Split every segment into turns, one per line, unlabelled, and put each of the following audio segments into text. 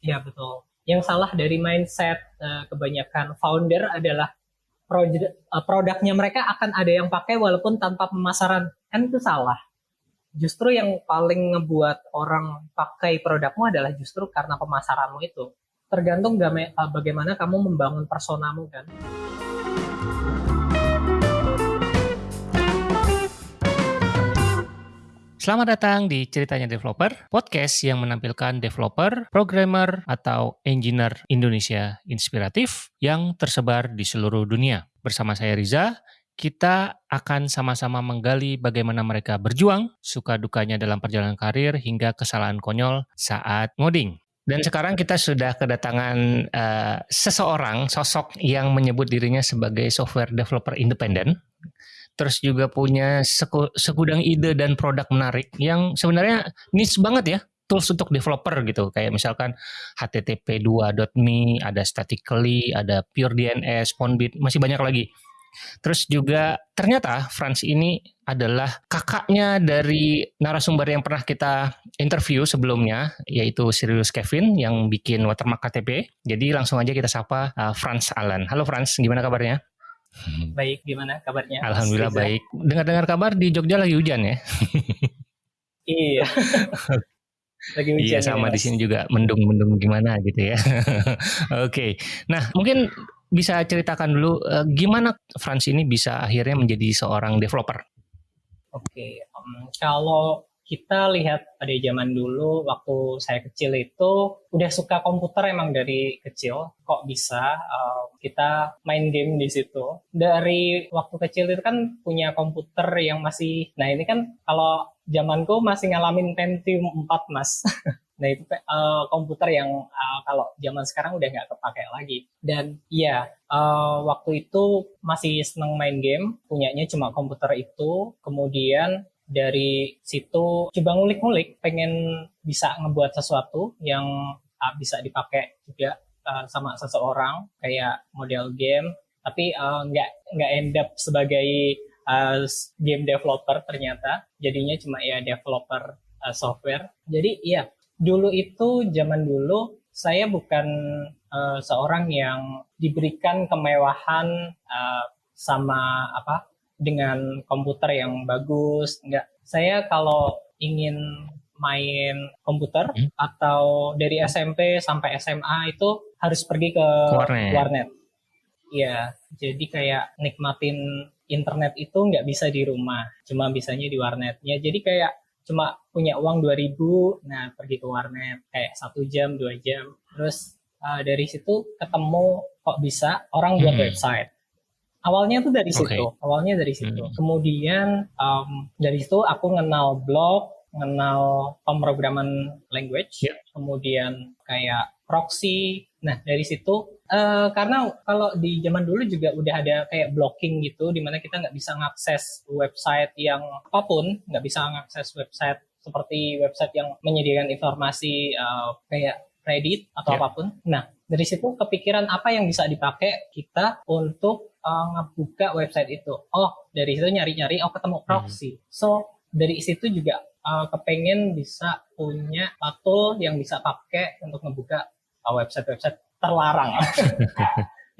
Ya betul. Yang salah dari mindset uh, kebanyakan founder adalah uh, produknya mereka akan ada yang pakai walaupun tanpa pemasaran. Kan itu salah. Justru yang paling ngebuat orang pakai produkmu adalah justru karena pemasaranmu itu. Tergantung bagaimana kamu membangun personamu kan.
Selamat datang di Ceritanya Developer, podcast yang menampilkan developer, programmer, atau engineer Indonesia inspiratif yang tersebar di seluruh dunia. Bersama saya Riza, kita akan sama-sama menggali bagaimana mereka berjuang, suka dukanya dalam perjalanan karir, hingga kesalahan konyol saat ngoding. Dan sekarang kita sudah kedatangan uh, seseorang, sosok yang menyebut dirinya sebagai software developer independen terus juga punya segudang ide dan produk menarik yang sebenarnya niche banget ya tools untuk developer gitu. Kayak misalkan http2.me ada statically ada pure DNS Pondbit masih banyak lagi. Terus juga ternyata Franz ini adalah kakaknya dari narasumber yang pernah kita interview sebelumnya yaitu Sirius Kevin yang bikin watermark KTP jadi langsung aja kita sapa uh, Franz Alan. Halo Franz gimana kabarnya.
Baik, gimana kabarnya?
Alhamdulillah baik. Dengar-dengar kabar di Jogja lagi hujan ya?
iya.
lagi hujan. Iya sama ya, di sini juga mendung-mendung gimana gitu ya. Oke. Okay. Nah mungkin bisa ceritakan dulu uh, gimana Frans ini bisa akhirnya menjadi seorang developer?
Oke, okay. um, kalau kita lihat pada zaman dulu waktu saya kecil itu udah suka komputer emang dari kecil kok bisa uh, kita main game di situ dari waktu kecil itu kan punya komputer yang masih nah ini kan kalau zamanku masih ngalamin Pentium 4 mas Nah itu uh, komputer yang uh, kalau zaman sekarang udah nggak kepake lagi. Dan iya uh, waktu itu masih seneng main game, punyanya cuma komputer itu. Kemudian dari situ coba ngulik-ngulik pengen bisa ngebuat sesuatu yang uh, bisa dipakai juga uh, sama seseorang kayak model game. Tapi uh, nggak nggak end up sebagai uh, game developer ternyata. Jadinya cuma ya developer uh, software. Jadi iya dulu itu zaman dulu saya bukan uh, seorang yang diberikan kemewahan uh, sama apa dengan komputer yang bagus. Enggak. Saya kalau ingin main komputer hmm? atau dari SMP sampai SMA itu harus pergi ke warnet. warnet. Iya, jadi kayak nikmatin internet itu nggak bisa di rumah, cuma bisanya di warnetnya. Jadi kayak cuma punya uang 2000, nah pergi ke warnet kayak satu jam, dua jam. Terus uh, dari situ ketemu kok bisa orang buat hmm. website awalnya tuh dari situ okay. awalnya dari situ hmm. kemudian um, dari situ aku kenal blog kenal pemrograman language yeah. kemudian kayak proxy nah dari situ uh, karena kalau di zaman dulu juga udah ada kayak blocking gitu di mana kita nggak bisa ngakses website yang apa pun nggak bisa ngakses website seperti website yang menyediakan informasi uh, kayak Reddit atau yeah. apa pun. Nah, dari situ kepikiran apa yang bisa dipakai kita untuk uh, ngebuka website itu. Oh, dari situ nyari-nyari, oh ketemu hmm. proxy. Hmm. So, dari situ juga uh, kepengen bisa punya tool yang bisa pakai untuk ngebuka uh, website-website terlarang.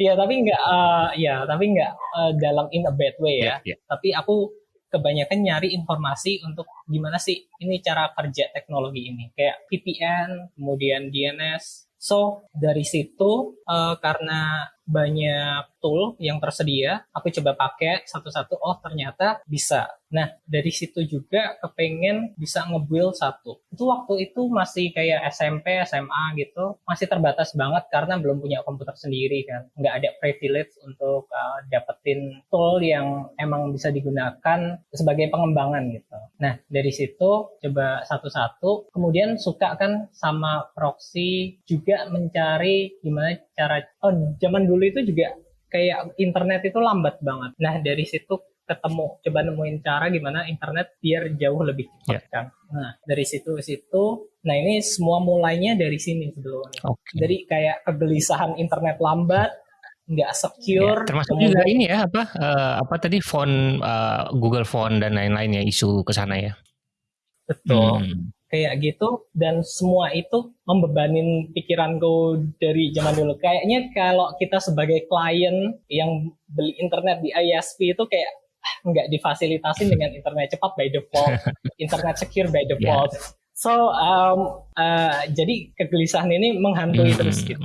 Iya, tapi nggak, uh, ya, tapi nggak uh, dalam in a bad way ya. Yeah, yeah. Tapi aku kebanyakan nyari informasi untuk gimana sih ini cara kerja teknologi ini. Kayak VPN, kemudian DNS. So, dari situ, uh, karena banyak tool yang tersedia, aku coba pakai satu-satu, oh ternyata bisa. Nah, dari situ juga kepengen bisa nge-build satu. Itu waktu itu masih kayak SMP, SMA gitu, masih terbatas banget karena belum punya komputer sendiri kan. Nggak ada privilege untuk uh, dapetin tool yang emang bisa digunakan sebagai pengembangan gitu. Nah, dari situ coba satu-satu, kemudian suka kan sama proxy, juga mencari gimana cara, oh zaman dulu itu juga kayak internet itu lambat banget. Nah dari situ ketemu coba nemuin cara gimana internet biar jauh lebih cepat yeah. kan. Nah dari situ situ, nah ini semua mulainya dari sini sebelumnya. Okay. Dari kayak kegelisahan internet lambat, nggak secure.
Ya, termasuk kemudian, juga ini ya apa uh, apa tadi font uh, Google Font dan lain-lain ya isu ke sana ya.
Betul. Hmm. Kayak gitu dan semua itu membebanin pikiranku dari zaman dulu. Kayaknya kalau kita sebagai klien yang beli internet di ISP itu kayak ah, nggak difasilitasi dengan internet cepat by default, internet secure by default. Yeah. So um, uh, jadi kegelisahan ini menghantui hmm. terus gitu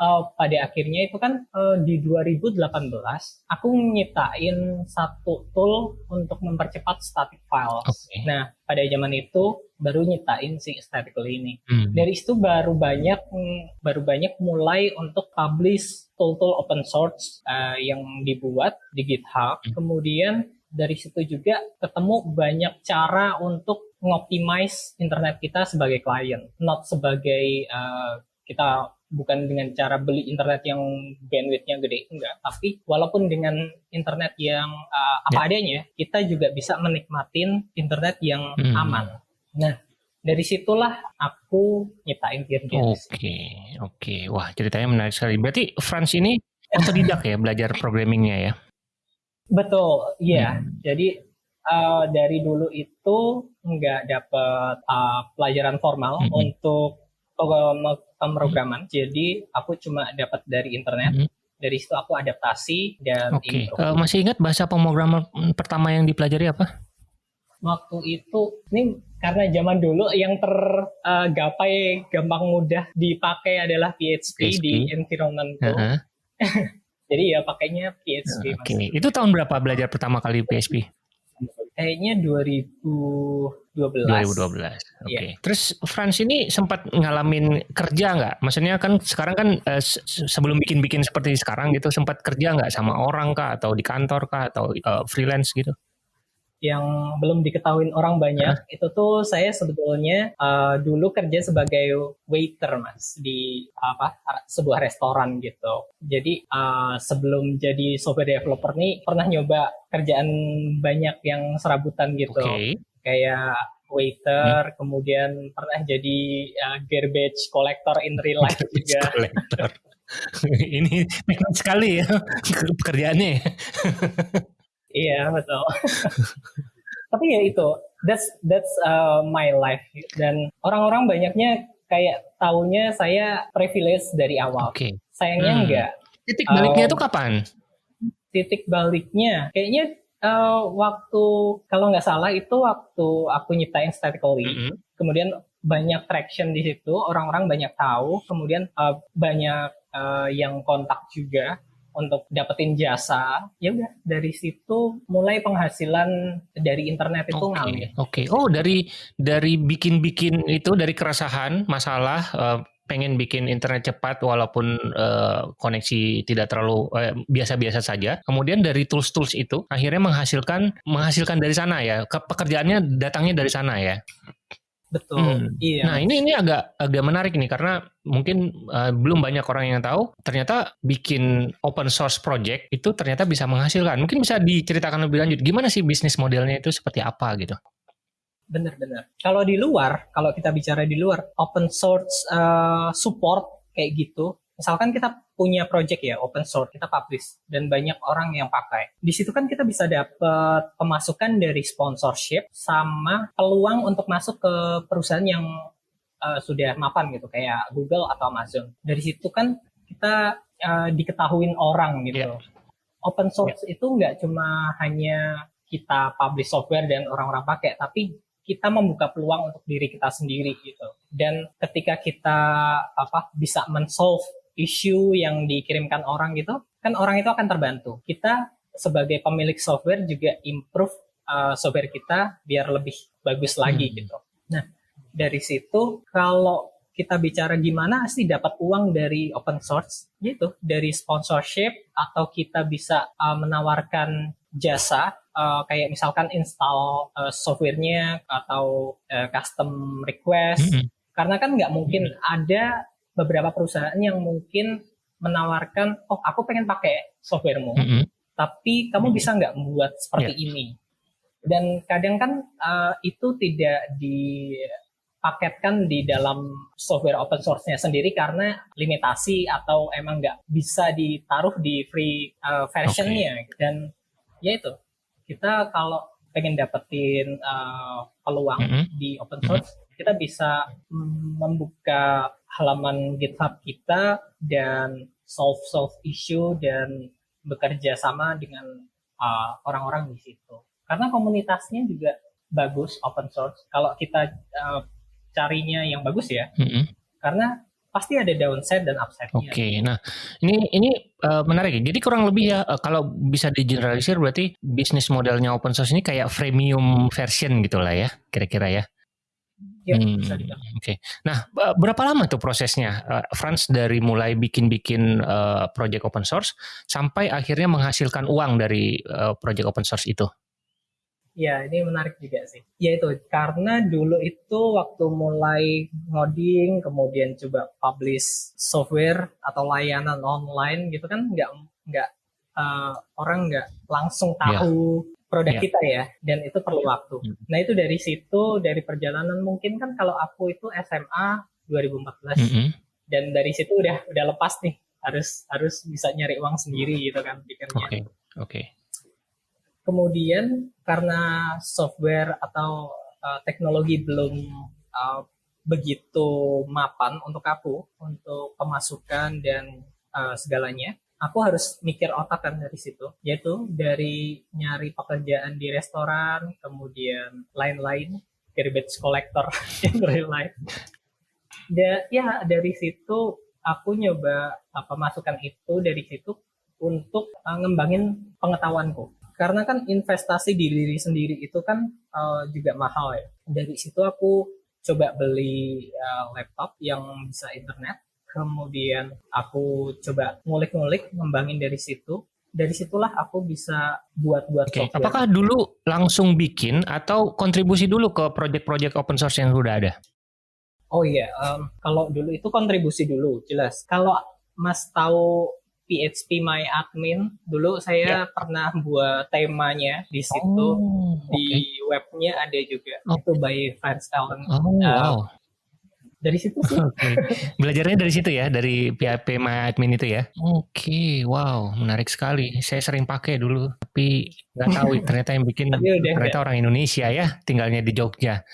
uh, pada akhirnya itu kan uh, di 2018 aku nyiptain satu tool untuk mempercepat static files. Okay. Nah, pada zaman itu baru nyiptain si statical ini. Hmm. Dari situ baru banyak baru banyak mulai untuk publish tool-tool open source uh, yang dibuat di GitHub. Hmm. Kemudian dari situ juga ketemu banyak cara untuk ngoptimize internet kita sebagai klien, not sebagai uh, kita bukan dengan cara beli internet yang bandwidthnya gede enggak tapi walaupun dengan internet yang uh, apa yeah. adanya kita juga bisa menikmatin internet yang hmm. aman nah dari situlah aku nyiptain Tirgen.
Oke, okay, oke. Okay. Wah, ceritanya menarik sekali. Berarti Franz ini otodidak ya belajar programmingnya ya?
Betul, iya. Hmm. Jadi uh, dari dulu itu nggak dapat uh, pelajaran formal hmm. untuk pemrograman. Jadi aku cuma dapat dari internet. Hmm. Dari situ aku adaptasi dan
okay. Uh, masih ingat bahasa pemrograman pertama yang dipelajari apa?
Waktu itu ini karena zaman dulu yang tergapai uh, gampang mudah dipakai adalah PHP, PHP. di environment Uh -huh. Jadi ya pakainya PHP.
Oke. Okay. Itu tahun berapa belajar pertama kali PHP?
Kayaknya 2012. 2012.
Oke. Okay. Yeah. Terus Frans ini sempat ngalamin kerja nggak? Maksudnya kan sekarang kan eh, sebelum bikin-bikin seperti sekarang gitu sempat kerja nggak sama orang kah atau di kantor kah atau uh, freelance gitu?
Yang belum diketahui orang banyak huh? itu tuh saya sebetulnya uh, dulu kerja sebagai waiter mas di apa sebuah restoran gitu jadi uh, sebelum jadi software developer nih pernah nyoba kerjaan banyak yang serabutan gitu okay. kayak waiter hmm. kemudian pernah jadi uh, garbage collector in real life juga collector.
ini teknik sekali ya pekerjaannya
Iya betul. Tapi ya itu, that's that's uh, my life dan orang-orang banyaknya kayak taunya saya privilege dari awal.
Okay.
Sayangnya hmm. enggak.
Titik baliknya itu uh, kapan?
Titik baliknya, kayaknya uh, waktu kalau nggak salah itu waktu aku nyiptain statically. Mm -hmm. Kemudian banyak traction di situ, orang-orang banyak tahu, kemudian uh, banyak uh, yang kontak juga untuk dapetin jasa ya udah dari situ mulai penghasilan dari internet itu okay. ngalir. Oke.
Okay. Oh dari dari bikin-bikin itu dari keresahan masalah uh, pengen bikin internet cepat walaupun uh, koneksi tidak terlalu biasa-biasa uh, saja. Kemudian dari tools-tools itu akhirnya menghasilkan menghasilkan dari sana ya. Pekerjaannya datangnya dari sana ya.
Betul. Hmm. Iya.
Nah ini ini agak agak menarik nih karena mungkin uh, belum banyak orang yang tahu ternyata bikin open source project itu ternyata bisa menghasilkan. Mungkin bisa diceritakan lebih lanjut gimana sih bisnis modelnya itu seperti apa gitu?
Benar-benar. Kalau di luar, kalau kita bicara di luar, open source uh, support kayak gitu misalkan kita punya project ya open source kita publish dan banyak orang yang pakai di situ kan kita bisa dapat pemasukan dari sponsorship sama peluang untuk masuk ke perusahaan yang uh, sudah mapan gitu kayak Google atau Amazon dari situ kan kita uh, diketahuin orang gitu yeah. open source yeah. itu nggak cuma hanya kita publish software dan orang-orang pakai tapi kita membuka peluang untuk diri kita sendiri gitu. Dan ketika kita apa bisa mensolve isu yang dikirimkan orang gitu, kan orang itu akan terbantu. Kita sebagai pemilik software juga improve uh, software kita biar lebih bagus lagi hmm. gitu. Nah, dari situ kalau kita bicara gimana sih dapat uang dari open source gitu, dari sponsorship atau kita bisa uh, menawarkan jasa uh, kayak misalkan install uh, softwarenya atau uh, custom request. -hmm. Karena kan nggak mungkin -hmm. ada beberapa perusahaan yang mungkin menawarkan, oh aku pengen pakai softwaremu, mm -hmm. tapi kamu bisa nggak membuat seperti yeah. ini? Dan kadang kan uh, itu tidak dipaketkan di dalam software open source-nya sendiri karena limitasi atau emang nggak bisa ditaruh di free uh, version-nya. Okay. Dan ya itu, kita kalau pengen dapetin uh, peluang mm -hmm. di open source, mm -hmm. kita bisa membuka halaman GitHub kita dan solve solve issue dan bekerja sama dengan uh, orang-orang uh, di situ. Karena komunitasnya juga bagus open source. Kalau kita uh, carinya yang bagus ya, mm -hmm. karena pasti ada downside dan upside.
Oke, okay. nah ini ini uh, menarik. Jadi kurang lebih ya uh, kalau bisa digeneralisir berarti bisnis modelnya open source ini kayak freemium version gitulah ya, kira-kira ya.
Ya, hmm, Oke.
Okay. Nah, berapa lama tuh prosesnya, uh, Franz dari mulai bikin-bikin uh, project open source sampai akhirnya menghasilkan uang dari uh, project open source itu?
Ya, ini menarik juga sih. Ya itu, karena dulu itu waktu mulai ngoding, kemudian coba publish software atau layanan online gitu kan, nggak nggak uh, orang nggak langsung ya. tahu yeah. Produk yeah. kita ya, dan itu perlu waktu. Hmm. Nah itu dari situ, dari perjalanan mungkin kan kalau aku itu SMA 2014, mm -hmm. dan dari situ udah udah lepas nih, harus harus bisa nyari uang sendiri gitu kan pikirnya.
Oke, okay. oke. Okay.
Kemudian karena software atau uh, teknologi belum uh, begitu mapan untuk aku untuk pemasukan dan uh, segalanya, aku harus mikir otak kan dari situ, yaitu dari nyari pekerjaan di restoran, kemudian lain-lain, garbage collector yang lain-lain. Dan ya dari situ aku nyoba uh, pemasukan itu dari situ untuk uh, ngembangin pengetahuanku karena kan investasi di diri sendiri itu kan uh, juga mahal ya. Dari situ aku coba beli uh, laptop yang bisa internet, kemudian aku coba ngulik-ngulik, ngembangin dari situ. Dari situlah aku bisa buat-buat
okay. software. Apakah dulu langsung bikin atau kontribusi dulu ke project-project open source yang sudah ada?
Oh iya, um, kalau dulu itu kontribusi dulu, jelas. Kalau Mas tahu PHP My Admin. Dulu saya yeah. pernah buat temanya di situ. Oh, di webnya ada juga. Oh. Itu by Franz Allen.
Oh, uh, wow.
Dari situ sih.
okay. Belajarnya dari situ ya, dari PHP My Admin itu ya. Oke, okay, wow, menarik sekali. Saya sering pakai dulu, tapi nggak tahu ternyata yang bikin ternyata orang Indonesia ya, tinggalnya di Jogja.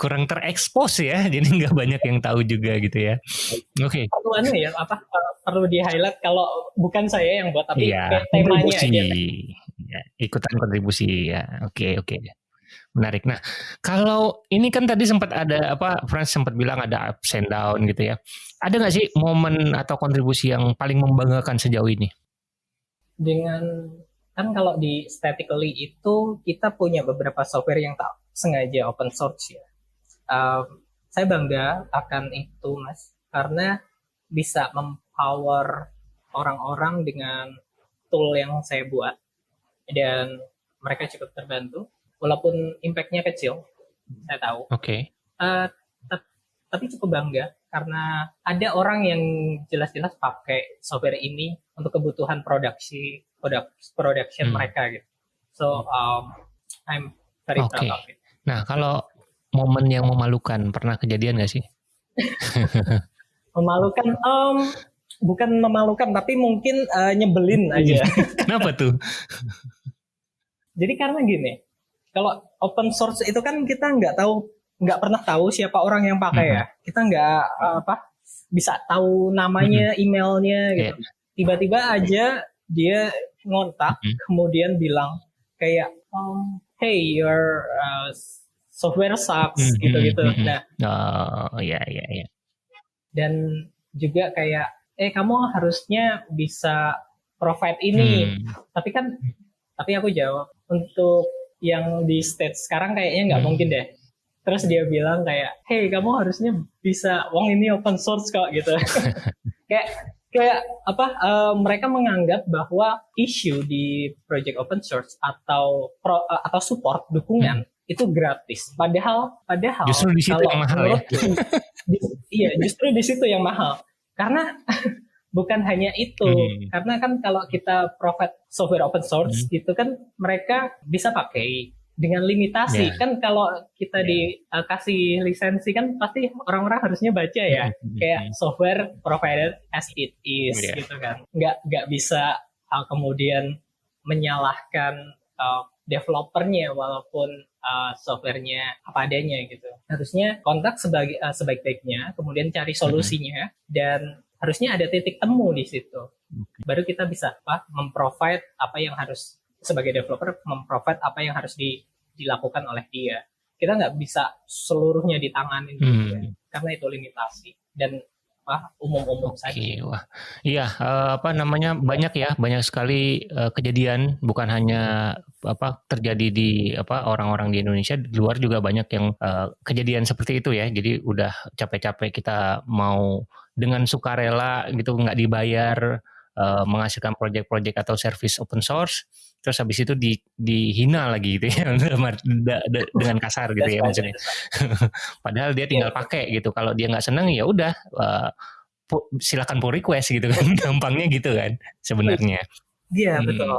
kurang terekspos ya, jadi nggak banyak yang tahu juga gitu ya.
Oke. Okay. Ya apa perlu di highlight kalau bukan saya yang buat tapi ya, temanya aja.
Ya, ikutan kontribusi ya. Oke okay, oke. Okay. Menarik. Nah, kalau ini kan tadi sempat ada apa Frans sempat bilang ada ups and down gitu ya. Ada nggak sih momen atau kontribusi yang paling membanggakan sejauh ini?
Dengan kan kalau di statically itu kita punya beberapa software yang tak sengaja open source ya. Um, saya bangga akan itu mas, karena bisa mempower orang-orang dengan tool yang saya buat dan mereka cukup terbantu, walaupun impactnya kecil, saya tahu.
Oke. Okay.
Uh, tapi cukup bangga karena ada orang yang jelas-jelas pakai software ini untuk kebutuhan produksi produk production hmm. mereka gitu. So um, I'm very okay. proud of it.
Nah, kalau momen yang memalukan pernah kejadian gak sih?
memalukan, um, bukan memalukan, tapi mungkin uh, nyebelin aja.
Kenapa tuh?
Jadi karena gini, kalau open source itu kan kita nggak tahu, nggak pernah tahu siapa orang yang pakai ya. Mm-hmm. Kita nggak uh, apa bisa tahu namanya, mm-hmm. emailnya gitu. Yeah. Tiba-tiba aja dia ngontak, mm-hmm. kemudian bilang kayak, um, hey your uh, software sucks mm-hmm, gitu-gitu. Mm-hmm. Nah,
oh ya ya ya.
Dan juga kayak eh kamu harusnya bisa provide ini. Hmm. Tapi kan tapi aku jawab untuk yang di stage sekarang kayaknya nggak hmm. mungkin deh. Terus dia bilang kayak, hey kamu harusnya bisa, uang ini open source kok gitu. kayak kayak apa uh, mereka menganggap bahwa isu di project open source atau pro, uh, atau support dukungan hmm. itu gratis padahal padahal
justru di situ yang mahal ya
di, iya justru di situ yang mahal karena bukan hanya itu hmm. karena kan kalau kita provide software open source hmm. itu kan mereka bisa pakai dengan limitasi yeah. kan kalau kita yeah. dikasih uh, lisensi kan pasti orang-orang harusnya baca ya mm-hmm. kayak software provided as it is yeah. gitu kan nggak nggak bisa uh, kemudian menyalahkan uh, developernya walaupun uh, softwarenya apa adanya gitu. Harusnya kontak sebagai uh, sebaik-baiknya, kemudian cari solusinya hmm. dan harusnya ada titik temu di situ. Okay. Baru kita bisa apa memprovide apa yang harus sebagai developer memprovide apa yang harus di, dilakukan oleh dia. Kita nggak bisa seluruhnya ditanganin hmm. gitu, karena itu limitasi dan apa umum-umum saja.
Wah, iya uh, apa namanya banyak ya banyak sekali uh, kejadian bukan hanya apa terjadi di apa orang-orang di Indonesia di luar juga banyak yang uh, kejadian seperti itu ya. Jadi udah capek-capek kita mau dengan sukarela gitu nggak dibayar menghasilkan proyek-proyek atau service open source terus habis itu di, dihina lagi gitu ya dengan kasar gitu ya maksudnya padahal dia tinggal iya. pakai gitu kalau dia nggak senang ya udah uh, silakan pull request gitu kan gampangnya gitu kan sebenarnya
iya hmm. betul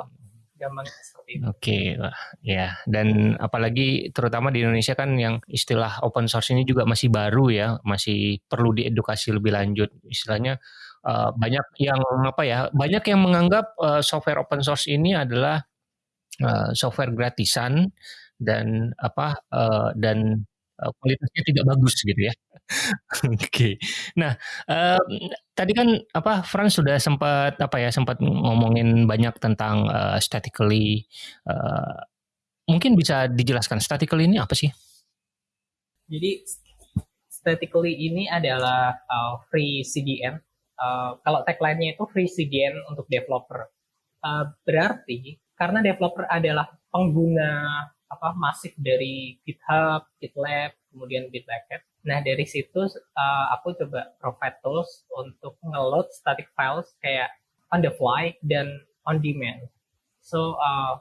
gampang
Oke, okay, ya. Dan apalagi terutama di Indonesia kan yang istilah open source ini juga masih baru ya, masih perlu diedukasi lebih lanjut. Istilahnya uh, banyak yang apa ya, banyak yang menganggap uh, software open source ini adalah uh, software gratisan dan apa uh, dan uh, kualitasnya tidak bagus gitu ya. Oke. Okay. Nah, uh, tadi kan apa Franz sudah sempat apa ya sempat ngomongin banyak tentang uh, statically. Uh, mungkin bisa dijelaskan statically ini apa sih?
Jadi statically ini adalah uh, free CDN. Uh, kalau tagline-nya itu free CDN untuk developer. Uh, berarti karena developer adalah pengguna apa masif dari GitHub, GitLab, kemudian Bitbucket. Nah dari situ uh, aku coba provide tools untuk ngeload static files kayak on the fly dan on demand. So uh,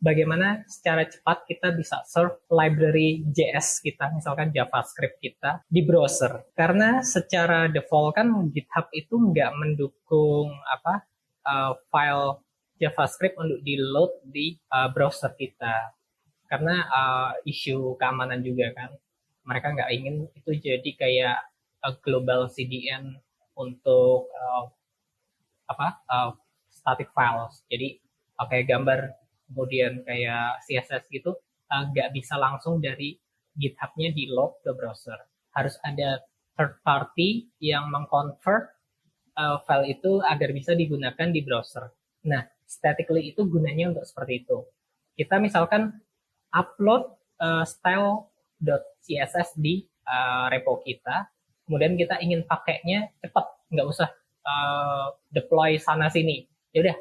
bagaimana secara cepat kita bisa serve library JS kita, misalkan JavaScript kita di browser. Karena secara default kan GitHub itu nggak mendukung apa uh, file JavaScript untuk di load di uh, browser kita. Karena uh, isu keamanan juga kan. Mereka nggak ingin itu jadi kayak uh, global CDN untuk uh, apa uh, static files. Jadi uh, kayak gambar kemudian kayak CSS gitu nggak uh, bisa langsung dari GitHub-nya di load ke browser. Harus ada third party yang mengconvert uh, file itu agar bisa digunakan di browser. Nah, statically itu gunanya untuk seperti itu. Kita misalkan upload uh, style.css di uh, repo kita, kemudian kita ingin pakainya cepat, nggak usah uh, deploy sana sini. Ya udah,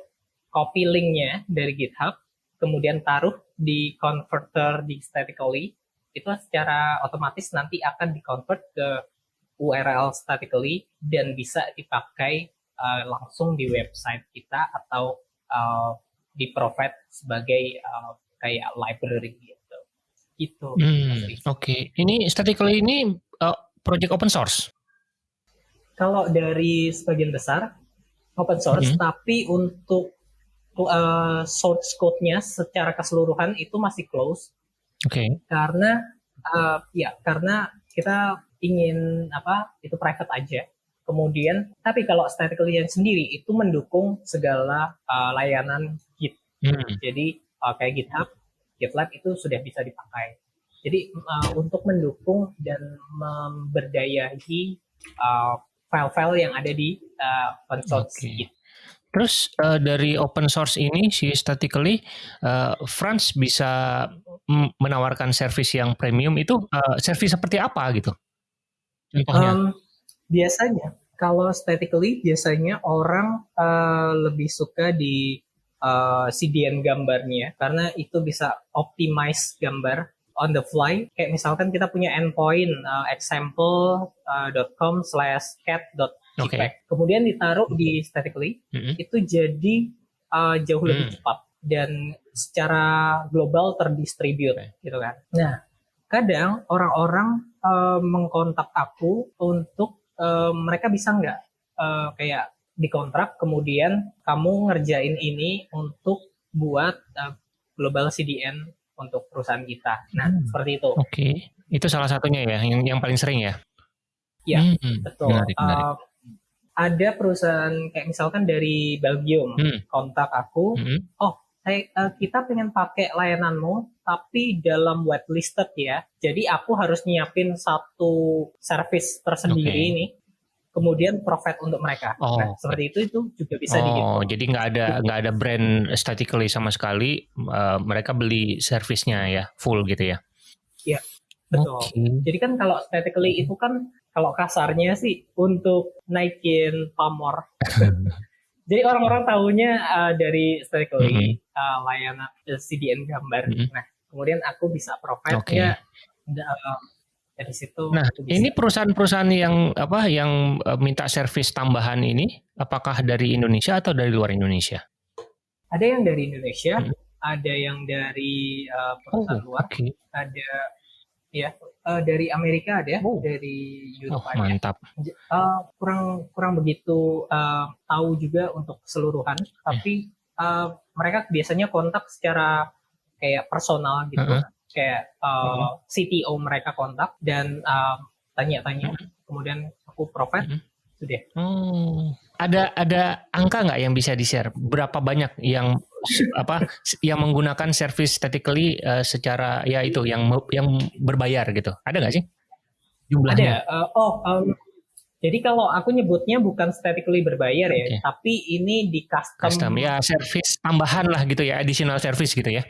copy linknya dari GitHub, kemudian taruh di converter di statically, itu secara otomatis nanti akan di-convert ke URL statically dan bisa dipakai uh, langsung di website kita atau uh, di provide sebagai uh, kayak library gitu. Itu.
Hmm, Oke, okay. ini statically ini uh, project open source.
Kalau dari sebagian besar open source, hmm. tapi untuk uh, source code-nya secara keseluruhan itu masih close.
Oke. Okay.
Karena uh, ya karena kita ingin apa itu private aja Kemudian, tapi kalau statically yang sendiri itu mendukung segala uh, layanan Git. Hmm. Jadi uh, kayak GitHub, GitLab itu sudah bisa dipakai. Jadi uh, untuk mendukung dan memberdayahi uh, file-file yang ada di uh, open source okay. Git.
Terus uh, dari open source ini si statically uh, Franz bisa menawarkan service yang premium itu uh, service seperti apa gitu?
Contohnya? Um, biasanya kalau statically biasanya orang uh, lebih suka di uh, CDN gambarnya karena itu bisa optimize gambar on the fly. Kayak misalkan kita punya endpoint uh, example.com uh, slash cat.jpg. Okay. Kemudian ditaruh di statically, mm -hmm. itu jadi uh, jauh lebih mm. cepat dan secara global terdistribute okay. gitu kan. Nah, kadang orang-orang uh, mengkontak aku untuk uh, mereka bisa nggak uh, kayak dikontrak kemudian kamu ngerjain ini untuk buat uh, global CDN untuk perusahaan kita. Nah, hmm. seperti itu.
Oke, okay. itu salah satunya ya, yang yang paling sering ya.
Ya, hmm. betul. Menarik, menarik. Uh, ada perusahaan kayak misalkan dari Belgium hmm. kontak aku, hmm. oh hey, uh, kita pengen pakai layananmu tapi dalam whitelisted ya. Jadi aku harus nyiapin satu service tersendiri okay. nih kemudian profit untuk mereka. Oh. Nah, seperti itu itu juga bisa oh, dihitung.
jadi nggak ada nggak ada brand statically sama sekali. Uh, mereka beli servisnya ya full gitu ya?
Iya, betul. Okay. Jadi kan kalau statically itu kan kalau kasarnya sih untuk naikin pamor. jadi orang-orang tahunya uh, dari statically mm -hmm. uh, layanan uh, CDN gambar. Mm -hmm. Nah, kemudian aku bisa profitnya okay. uh, dari situ
nah ini perusahaan-perusahaan yang apa yang uh, minta servis tambahan ini apakah dari Indonesia atau dari luar Indonesia
ada yang dari Indonesia hmm. ada yang dari uh, perusahaan oh, luar okay. ada ya uh, dari Amerika ada oh. dari Eropa oh,
mantap
uh, kurang kurang begitu uh, tahu juga untuk keseluruhan tapi uh, mereka biasanya kontak secara kayak personal gitu uh -huh kayak uh. CTO mereka kontak dan uh, tanya-tanya hmm. kemudian aku provide hmm. sudah
hmm. ada ada angka nggak yang bisa di share berapa banyak yang apa yang menggunakan service statically uh, secara ya itu yang yang berbayar gitu ada nggak sih
jumlahnya ada uh, oh um, jadi kalau aku nyebutnya bukan statically berbayar ya, okay. tapi ini di custom. Custom
ya, service tambahan lah gitu ya, additional service gitu ya.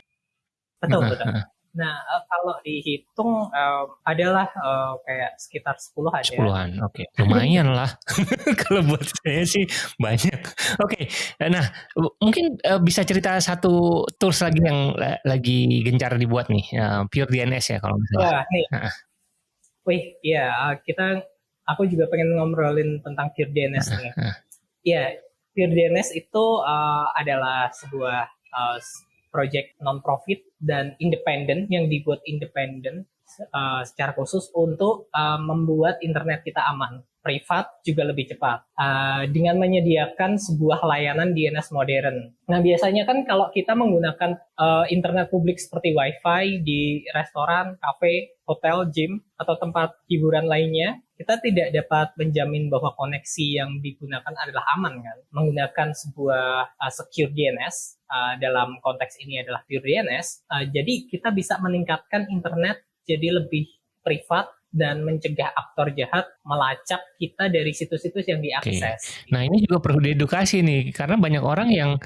Betul, betul. Nah. Uh, kalau dihitung uh, adalah uh, kayak sekitar 10 aja.
10-an, oke. Okay. Lumayan lah. kalau buat saya sih banyak. Oke, okay. nah mungkin uh, bisa cerita satu tools lagi yang uh, lagi gencar dibuat nih, uh, Pure DNS ya kalau misalnya. Wah, nih.
Wih, ya kita, aku juga pengen ngobrolin tentang Pure DNS nih. Uh. Ya, Pure DNS itu uh, adalah sebuah uh, project non-profit dan independen yang dibuat independen uh, secara khusus untuk uh, membuat internet kita aman, privat juga lebih cepat uh, dengan menyediakan sebuah layanan DNS modern. Nah biasanya kan kalau kita menggunakan uh, internet publik seperti WiFi di restoran, kafe, hotel, gym atau tempat hiburan lainnya, kita tidak dapat menjamin bahwa koneksi yang digunakan adalah aman kan. Menggunakan sebuah uh, secure DNS uh, dalam konteks ini adalah pure DNS, uh, jadi kita bisa meningkatkan internet jadi lebih privat dan mencegah aktor jahat melacak kita dari situs-situs yang diakses.
Okay. Nah ini juga perlu diedukasi nih karena banyak orang yang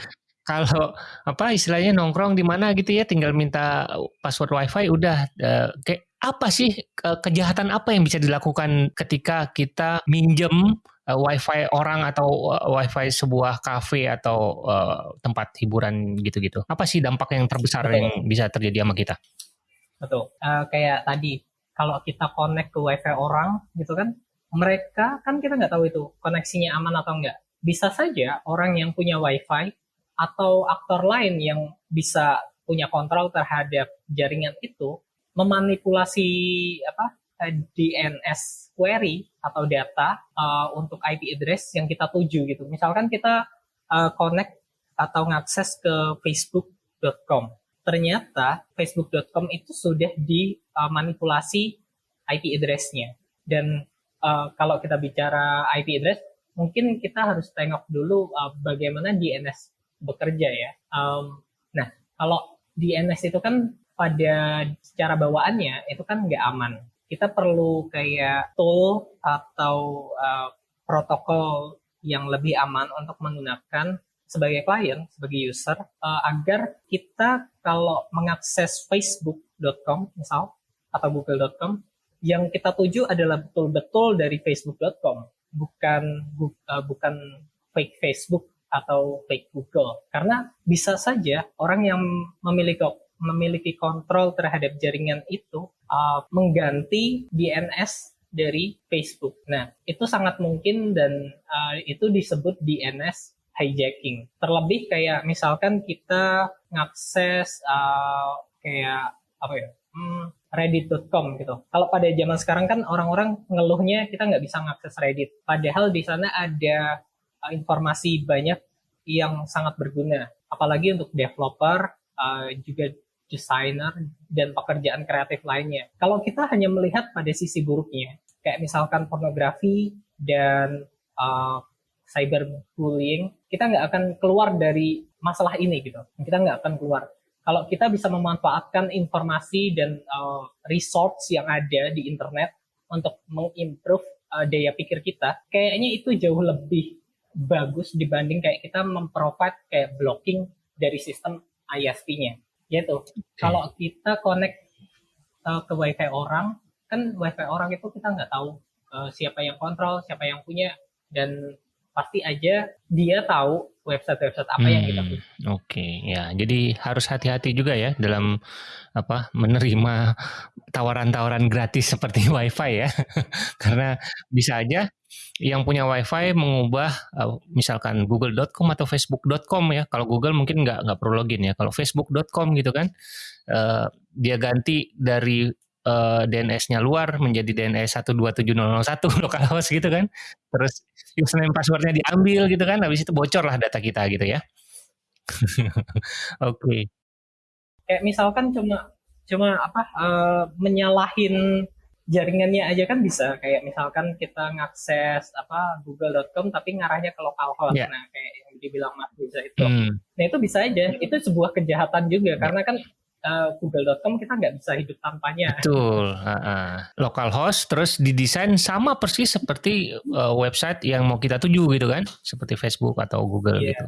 kalau apa istilahnya nongkrong di mana gitu ya tinggal minta password wifi udah uh, kayak apa sih kejahatan apa yang bisa dilakukan ketika kita minjem uh, wifi orang atau uh, wifi sebuah kafe atau uh, tempat hiburan gitu-gitu? Apa sih dampak yang terbesar yang bisa terjadi sama kita?
Betul. Uh, kayak tadi kalau kita connect ke wifi orang gitu kan, mereka kan kita nggak tahu itu koneksinya aman atau enggak. Bisa saja orang yang punya wifi atau aktor lain yang bisa punya kontrol terhadap jaringan itu memanipulasi apa eh, DNS query atau data uh, untuk IP address yang kita tuju gitu. Misalkan kita uh, connect atau ngakses ke facebook.com. Ternyata facebook.com itu sudah dimanipulasi IP address-nya. Dan uh, kalau kita bicara IP address, mungkin kita harus tengok dulu uh, bagaimana DNS bekerja ya. Um, nah, kalau DNS itu kan pada secara bawaannya itu kan nggak aman. Kita perlu kayak tool atau uh, protokol yang lebih aman untuk menggunakan sebagai klien, sebagai user, uh, agar kita kalau mengakses facebook.com misal atau google.com, yang kita tuju adalah betul-betul dari facebook.com, bukan uh, bukan fake Facebook atau fake Google. Karena bisa saja orang yang memiliki memiliki kontrol terhadap jaringan itu uh, mengganti DNS dari Facebook. Nah, itu sangat mungkin dan uh, itu disebut DNS hijacking. Terlebih kayak misalkan kita ngakses uh, kayak apa ya? Hmm, Reddit.com gitu. Kalau pada zaman sekarang kan orang-orang ngeluhnya kita nggak bisa ngakses Reddit. Padahal di sana ada uh, informasi banyak yang sangat berguna. Apalagi untuk developer, uh, juga desainer, dan pekerjaan kreatif lainnya. Kalau kita hanya melihat pada sisi buruknya, kayak misalkan pornografi dan uh, cyberbullying, kita nggak akan keluar dari masalah ini gitu. Kita nggak akan keluar. Kalau kita bisa memanfaatkan informasi dan uh, resource yang ada di internet untuk mengimprove uh, daya pikir kita, kayaknya itu jauh lebih bagus dibanding kayak kita memprovide kayak blocking dari sistem ISP-nya. Gitu. Okay. Kalau kita connect uh, ke WiFi orang, kan WiFi orang itu kita nggak tahu uh, siapa yang kontrol, siapa yang punya, dan pasti aja dia tahu website-website apa hmm, yang kita hmm, punya.
Oke, okay, ya. Jadi harus hati-hati juga ya dalam apa menerima tawaran-tawaran gratis seperti WiFi ya, karena bisa aja yang punya WiFi mengubah uh, misalkan Google.com atau Facebook.com ya. Kalau Google mungkin nggak nggak perlu login ya. Kalau Facebook.com gitu kan, uh, dia ganti dari uh, DNS-nya luar menjadi DNS 127001 localhost gitu kan. Terus username passwordnya diambil gitu kan. Habis itu bocor lah data kita gitu ya. Oke. okay.
Kayak misalkan cuma cuma apa uh, menyalahin jaringannya aja kan bisa kayak misalkan kita ngakses apa google.com tapi ngarahnya ke localhost yeah. nah kayak yang dibilang Mas Riza itu hmm. nah itu bisa aja itu sebuah kejahatan juga yeah. karena kan uh, Google.com kita nggak bisa hidup tanpanya.
Betul. Uh, uh. Localhost terus didesain sama persis seperti uh, website yang mau kita tuju gitu kan, seperti Facebook atau Google yeah. gitu.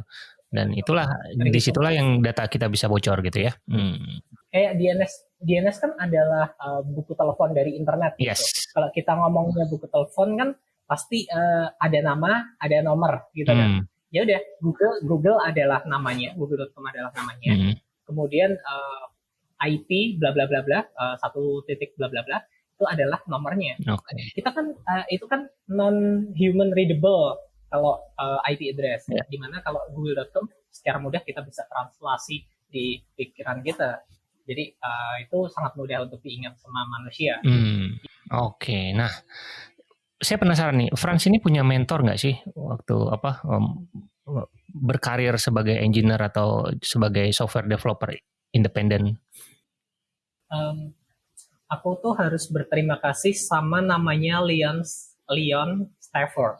Dan itulah di situlah yang data kita bisa bocor gitu ya. Hmm.
Kayak DNS DNS kan adalah uh, buku telepon dari internet.
Gitu. Yes.
Kalau kita ngomongnya buku telepon kan pasti uh, ada nama, ada nomor gitu kan. hmm. kan. Ya udah Google Google adalah namanya, google.com adalah namanya. Hmm. Kemudian uh, IP bla bla bla bla uh, satu titik bla bla bla itu adalah nomornya.
Okay.
Kita kan uh, itu kan non human readable kalau uh, IP address. Yeah. Di mana kalau google.com secara mudah kita bisa translasi di pikiran kita. Jadi uh, itu sangat mudah untuk diingat sama manusia.
Hmm. Oke, okay. nah saya penasaran nih, Franz ini punya mentor nggak sih waktu apa um, berkarir sebagai engineer atau sebagai software developer independen?
Um, aku tuh harus berterima kasih sama namanya Leon Leon Stafford.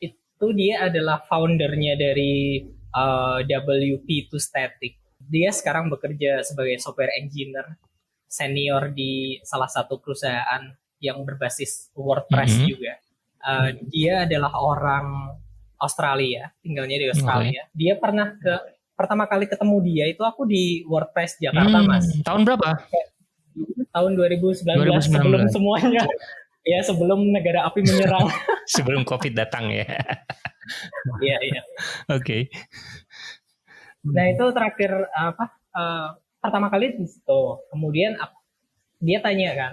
Itu dia adalah foundernya dari uh, WP2 Static. Dia sekarang bekerja sebagai software engineer senior di salah satu perusahaan yang berbasis WordPress mm -hmm. juga. Uh, dia adalah orang Australia, tinggalnya di Australia. Okay. Dia pernah ke pertama kali ketemu dia itu aku di WordPress Jakarta, hmm, Mas.
Tahun berapa?
Tahun 2019, 2019. sebelum semuanya. Ya sebelum negara api menyerang.
Sebelum covid datang ya.
Iya iya.
Oke. Okay.
nah itu terakhir apa uh, pertama kali di situ kemudian dia tanya kan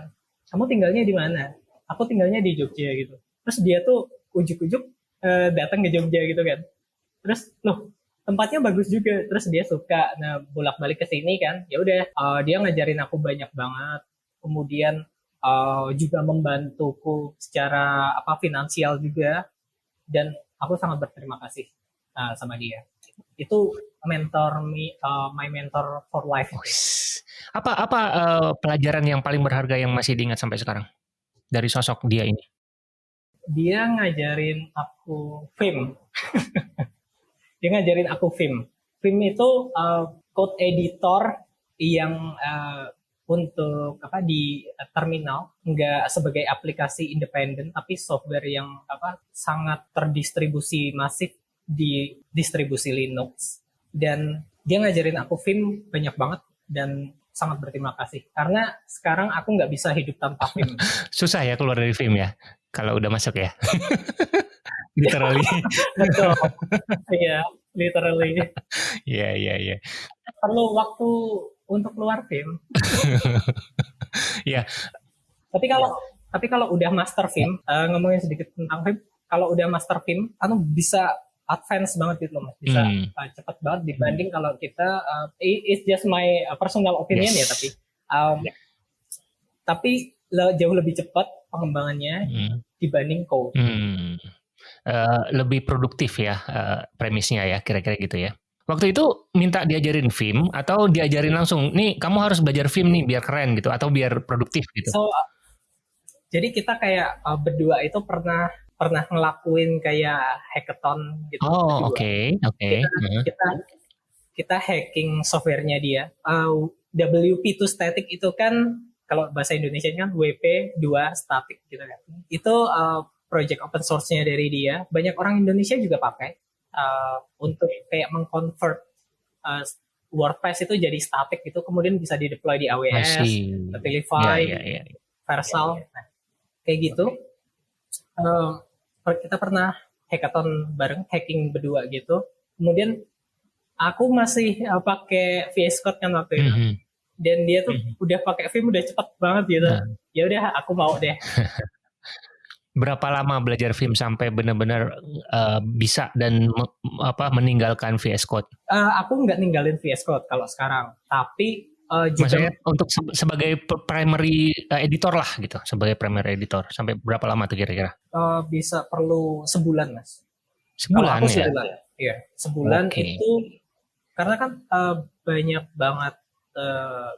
kamu tinggalnya di mana? Aku tinggalnya di Jogja gitu. Terus dia tuh ujuk-ujuk uh, datang ke Jogja gitu kan. Terus loh tempatnya bagus juga terus dia suka nah bolak balik ke sini kan ya udah uh, dia ngajarin aku banyak banget. Kemudian uh, juga membantuku secara apa finansial juga dan aku sangat berterima kasih uh, sama dia. Itu mentor me uh, my mentor for life.
Apa apa uh, pelajaran yang paling berharga yang masih diingat sampai sekarang? Dari sosok dia ini.
Dia ngajarin aku film dia ngajarin aku film. Film itu uh, code editor yang uh, untuk apa di terminal. Nggak sebagai aplikasi independen tapi software yang apa sangat terdistribusi masif di distribusi Linux. Dan dia ngajarin aku film banyak banget dan sangat berterima kasih. Karena sekarang aku nggak bisa hidup tanpa film.
Susah ya keluar dari film ya kalau udah masuk ya literally.
Betul. Iya, literally.
Iya, iya, iya.
Perlu waktu untuk keluar film.
Iya.
Tapi kalau tapi kalau udah master film, uh, ngomongin sedikit tentang film, kalau udah master film, anu bisa advance banget gitu loh mas, bisa hmm. uh, cepat banget dibanding hmm. kalau kita, uh, it's just my personal opinion ya, yes. ya, tapi um, yeah. tapi jauh lebih cepat pengembangannya hmm. dibanding code.
Hmm. Uh, lebih produktif ya uh, premisnya ya kira-kira gitu ya. Waktu itu minta diajarin film atau diajarin langsung, nih kamu harus belajar film nih biar keren gitu atau biar produktif gitu.
So, jadi kita kayak uh, berdua itu pernah pernah ngelakuin kayak hackathon gitu.
Oh, oke, oke. Okay.
Kita, uh. kita kita hacking softwarenya dia. Uh, WP2 static itu kan kalau bahasa Indonesia kan WP2 static gitu kan. Itu uh, project open source-nya dari dia. Banyak orang Indonesia juga pakai uh, untuk kayak mengconvert uh, WordPress itu jadi static gitu, kemudian bisa di deploy di AWS, Shopify, yeah, yeah, yeah. Versal, yeah, yeah. Nah, kayak gitu. Uh, kita pernah hackathon bareng, hacking berdua gitu. Kemudian aku masih uh, pakai VS Code kan waktu itu. Mm -hmm. Dan dia tuh mm -hmm. udah pakai Vim udah cepet banget gitu. Nah. Ya udah aku mau deh.
Berapa lama belajar Vim sampai benar-benar uh, bisa dan me, apa meninggalkan VS Code?
Uh, aku nggak ninggalin VS Code kalau sekarang, tapi
uh, juga Maksudnya untuk se sebagai primary uh, editor lah gitu, sebagai primary editor sampai berapa lama tuh kira-kira?
Uh, bisa perlu sebulan mas.
Sebulan ya?
Sebulan, iya sebulan okay. itu karena kan uh, banyak banget uh,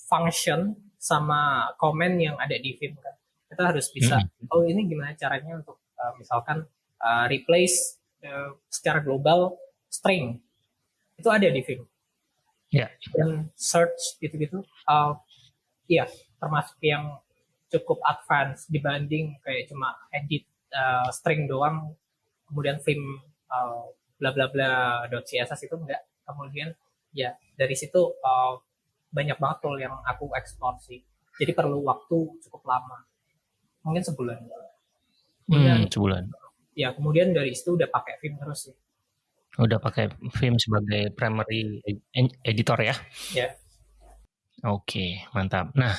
function sama komen yang ada di Vim kan kita harus bisa. Hmm. oh ini gimana caranya untuk uh, misalkan uh, replace uh, secara global string. Itu ada di Vim.
Yeah.
dan search gitu-gitu uh, iya termasuk yang cukup advance dibanding kayak cuma edit uh, string doang. Kemudian Vim uh, bla bla bla .css itu enggak. Kemudian ya dari situ uh, banyak banget tool yang aku eksplor sih. Jadi perlu waktu cukup lama mungkin sebulan
kemudian, hmm, sebulan
ya kemudian dari situ udah pakai film terus sih
udah pakai film sebagai primary editor ya
ya
oke mantap nah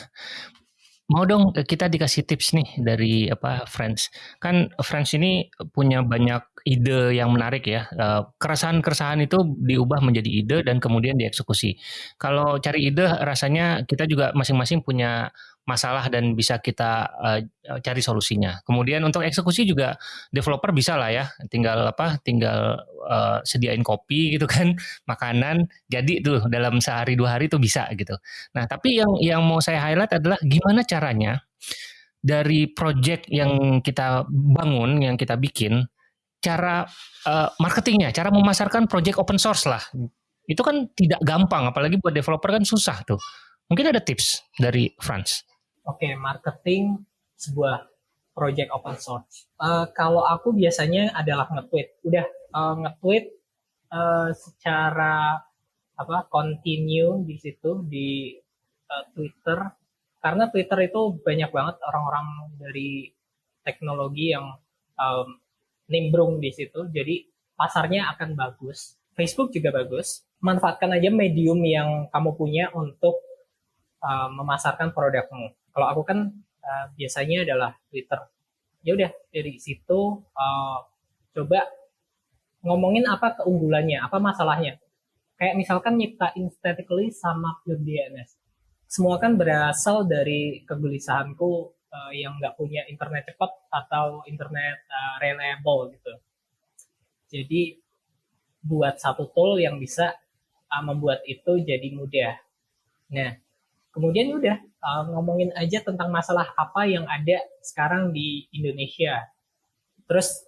Mau dong kita dikasih tips nih dari apa Friends. Kan Friends ini punya banyak ide yang menarik ya. Eh, keresahan-keresahan itu diubah menjadi ide dan kemudian dieksekusi. Kalau cari ide rasanya kita juga masing-masing punya masalah dan bisa kita uh, cari solusinya. Kemudian untuk eksekusi juga developer bisa lah ya, tinggal apa, tinggal uh, sediain kopi gitu kan, makanan, jadi tuh dalam sehari dua hari tuh bisa gitu. Nah tapi yang yang mau saya highlight adalah gimana caranya dari project yang kita bangun, yang kita bikin, cara uh, marketingnya, cara memasarkan project open source lah. Itu kan tidak gampang, apalagi buat developer kan susah tuh. Mungkin ada tips dari Franz.
Oke, okay, marketing sebuah project open source. Uh, kalau aku biasanya adalah nge-tweet. Udah uh, nge-tweet uh, secara apa continue di situ di uh, Twitter karena Twitter itu banyak banget orang-orang dari teknologi yang um, nimbrung di situ. Jadi pasarnya akan bagus. Facebook juga bagus. Manfaatkan aja medium yang kamu punya untuk uh, memasarkan produkmu kalau aku kan uh, biasanya adalah Twitter. Ya udah dari situ uh, coba ngomongin apa keunggulannya, apa masalahnya. Kayak misalkan nyiptain statically sama pure DNS. Semua kan berasal dari kegelisahanku uh, yang nggak punya internet cepat atau internet uh, reliable gitu. Jadi buat satu tool yang bisa uh, membuat itu jadi mudah. Nah, kemudian udah uh, ngomongin aja tentang masalah apa yang ada sekarang di Indonesia. Terus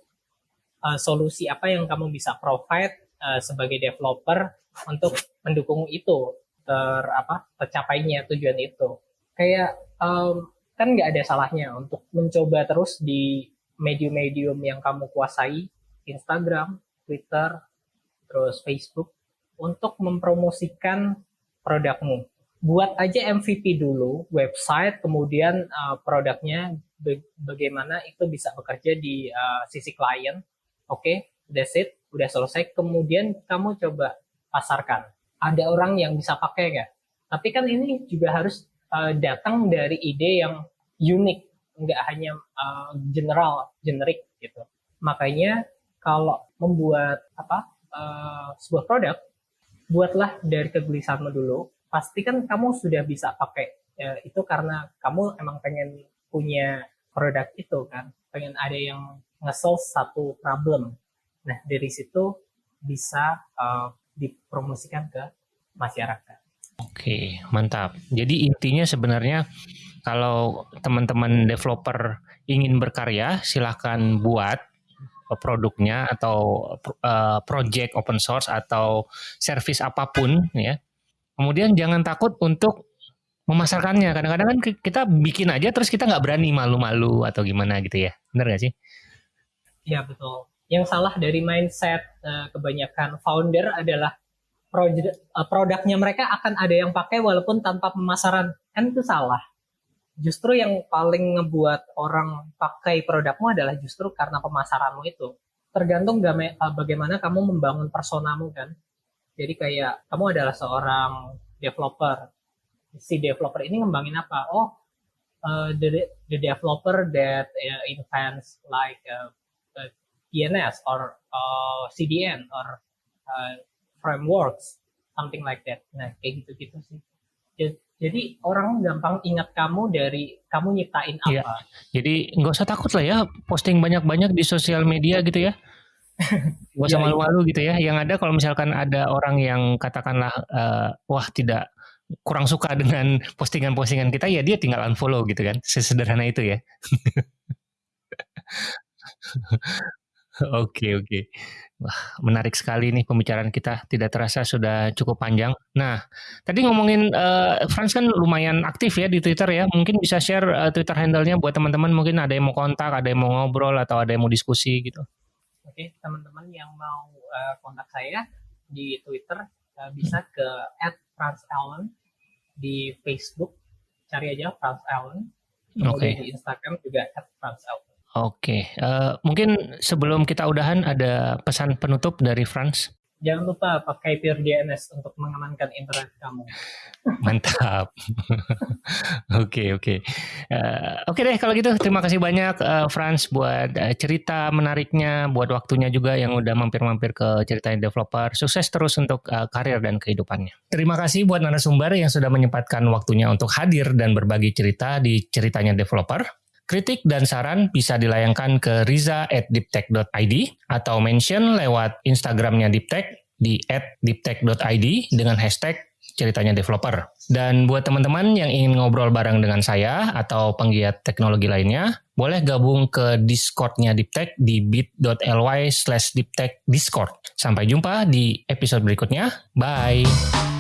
uh, solusi apa yang kamu bisa provide uh, sebagai developer untuk mendukung itu ter apa tercapainya tujuan itu. Kayak um, kan nggak ada salahnya untuk mencoba terus di medium-medium yang kamu kuasai, Instagram, Twitter, terus Facebook, untuk mempromosikan produkmu buat aja MVP dulu website kemudian uh, produknya bagaimana itu bisa bekerja di uh, sisi klien oke okay, that's it udah selesai. Kemudian kamu coba pasarkan. Ada orang yang bisa pakai nggak? Tapi kan ini juga harus uh, datang dari ide yang unik nggak hanya uh, general generik gitu. Makanya kalau membuat apa uh, sebuah produk buatlah dari kegelisahanmu dulu pasti kan kamu sudah bisa pakai ya, itu karena kamu emang pengen punya produk itu kan. Pengen ada yang nge-solve satu problem. Nah dari situ bisa uh, dipromosikan ke masyarakat.
Oke mantap. Jadi intinya sebenarnya kalau teman-teman developer ingin berkarya, silahkan buat produknya atau uh, project open source atau service apa pun ya. Kemudian jangan takut untuk memasarkannya. Kadang-kadang kan kita bikin aja terus kita nggak berani malu-malu atau gimana gitu ya. Benar gak sih?
Iya betul. Yang salah dari mindset uh, kebanyakan founder adalah produk, uh, produknya mereka akan ada yang pakai walaupun tanpa pemasaran. Kan itu salah. Justru yang paling ngebuat orang pakai produkmu adalah justru karena pemasaranmu itu. Tergantung uh, bagaimana kamu membangun personamu kan. Jadi kayak kamu adalah seorang developer. Si developer ini ngembangin apa? Oh, uh, the, the developer that uh, invents like uh, uh, DNS or uh, CDN or uh, frameworks, something like that. Nah, kayak gitu-gitu sih. Jadi orang gampang ingat kamu dari kamu nyiptain iya. apa.
Iya. Jadi nggak usah takut lah ya posting banyak-banyak di sosial media gitu ya. Gak usah iya, iya. malu-malu gitu ya. Yang ada kalau misalkan ada orang yang katakanlah uh, wah tidak kurang suka dengan postingan-postingan kita ya dia tinggal unfollow gitu kan. Sesederhana itu ya. Oke oke. Wah, menarik sekali nih pembicaraan kita. Tidak terasa sudah cukup panjang. Nah, tadi ngomongin uh, Franz kan lumayan aktif ya di Twitter ya. Mungkin bisa share uh, Twitter handle-nya buat teman-teman. Mungkin ada yang mau kontak, ada yang mau ngobrol, atau ada yang mau diskusi gitu.
Oke, teman-teman yang mau uh, kontak saya di Twitter uh, bisa ke @franzallen di Facebook cari aja Franz Allen. Kemudian okay. di Instagram juga @franzallen.
Oke, uh, mungkin sebelum kita udahan ada pesan penutup dari Franz.
Jangan lupa pakai Pure DNS untuk mengamankan internet kamu.
Mantap. Oke oke. Eh, oke deh kalau gitu terima kasih banyak uh, Franz buat uh, cerita menariknya, buat waktunya juga yang udah mampir-mampir ke ceritanya developer. Sukses terus untuk uh, karir dan kehidupannya. Terima kasih buat narasumber yang sudah menyempatkan waktunya untuk hadir dan berbagi cerita di ceritanya developer. Kritik dan saran bisa dilayangkan ke riza at diptech.id atau mention lewat Instagramnya Diptech di diptech.id dengan hashtag ceritanya developer. Dan buat teman-teman yang ingin ngobrol bareng dengan saya atau penggiat teknologi lainnya, boleh gabung ke Discordnya Diptech di bit.ly slash Discord. Sampai jumpa di episode berikutnya. Bye!